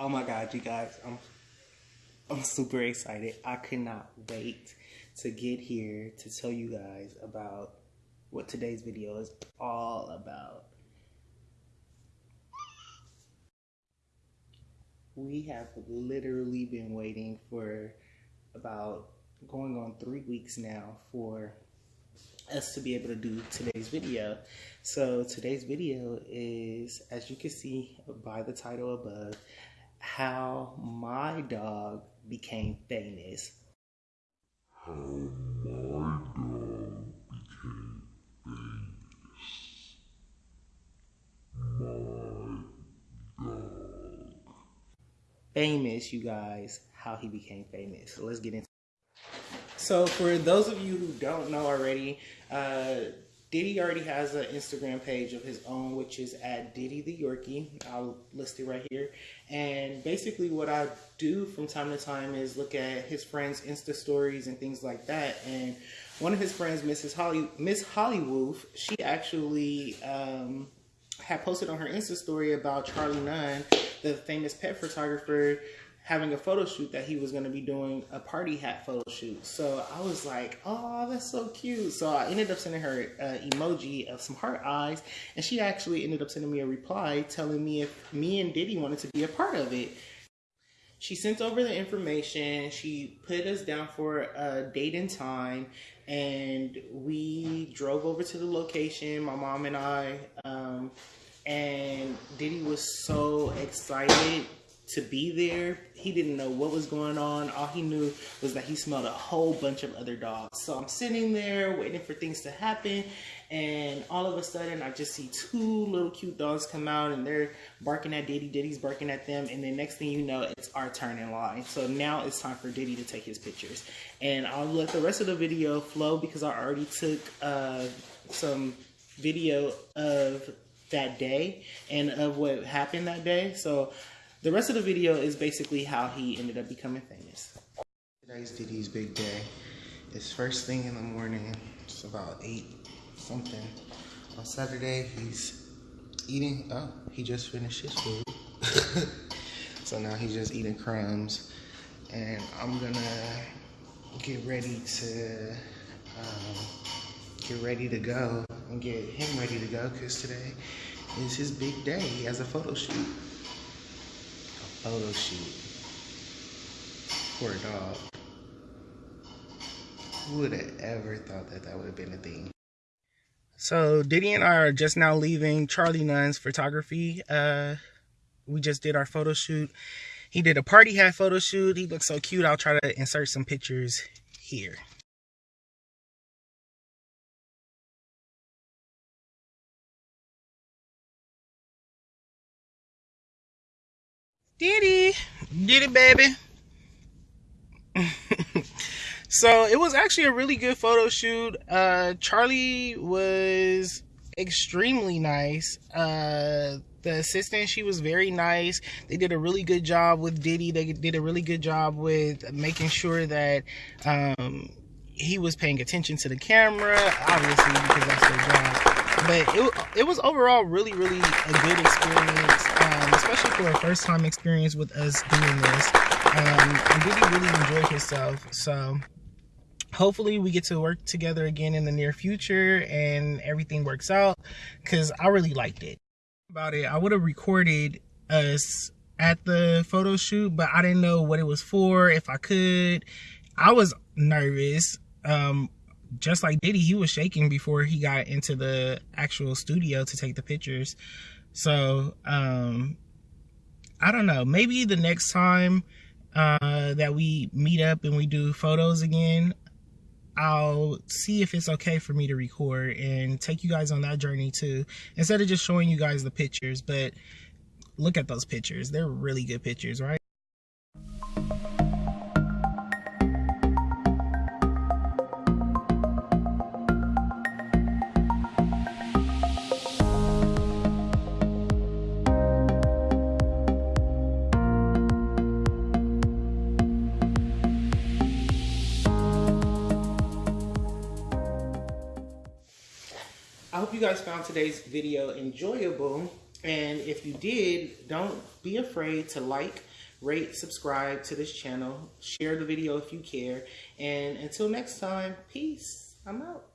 Oh god, you guys, I'm I'm super excited. I cannot wait to get here to tell you guys about what today's video is all about. We have literally been waiting for about going on three weeks now for us to be able to do today's video. So today's video is, as you can see by the title above, how my dog became famous. How my dog became famous. My dog. Famous, you guys, how he became famous. So let's get into so for those of you who don't know already, uh, Diddy already has an Instagram page of his own, which is at Diddy the Yorkie. I'll list it right here. And basically, what I do from time to time is look at his friends' Insta stories and things like that. And one of his friends, Mrs. Holly, Miss Hollywood, she actually um, had posted on her Insta story about Charlie Nunn, the famous pet photographer having a photo shoot that he was going to be doing a party hat photo shoot. So I was like, oh, that's so cute. So I ended up sending her an emoji of some heart eyes, and she actually ended up sending me a reply telling me if me and Diddy wanted to be a part of it. She sent over the information. She put us down for a date and time, and we drove over to the location. My mom and I, um, and Diddy was so excited to be there. He didn't know what was going on. All he knew was that he smelled a whole bunch of other dogs. So I'm sitting there waiting for things to happen. And all of a sudden, I just see two little cute dogs come out and they're barking at Diddy. Diddy's barking at them. And the next thing you know, it's our turn in line. So now it's time for Diddy to take his pictures. And I'll let the rest of the video flow because I already took uh, some video of that day and of what happened that day. So the rest of the video is basically how he ended up becoming famous. Today's Diddy's big day. It's first thing in the morning. It's about 8 something. On Saturday, he's eating. Oh, he just finished his food. so now he's just eating crumbs. And I'm gonna get ready to um, get ready to go and get him ready to go because today is his big day. He has a photo shoot photo shoot a dog. Who would have ever thought that that would have been a thing? So Diddy and I are just now leaving Charlie Nunn's photography. Uh, we just did our photo shoot. He did a party hat photo shoot. He looks so cute. I'll try to insert some pictures here. Diddy, Diddy, baby. so it was actually a really good photo shoot. Uh, Charlie was extremely nice. Uh, the assistant, she was very nice. They did a really good job with Diddy. They did a really good job with making sure that um, he was paying attention to the camera, obviously, because that's their job. But it, it was overall really, really a good experience especially for a first time experience with us doing this. Um, and Diddy really enjoyed himself. So hopefully we get to work together again in the near future and everything works out because I really liked it. About it, I would have recorded us at the photo shoot, but I didn't know what it was for, if I could. I was nervous. Um, just like Diddy, he was shaking before he got into the actual studio to take the pictures. So, um, I don't know. Maybe the next time uh, that we meet up and we do photos again, I'll see if it's okay for me to record and take you guys on that journey too. Instead of just showing you guys the pictures, but look at those pictures. They're really good pictures, right? I hope you guys found today's video enjoyable. And if you did, don't be afraid to like, rate, subscribe to this channel, share the video if you care. And until next time, peace. I'm out.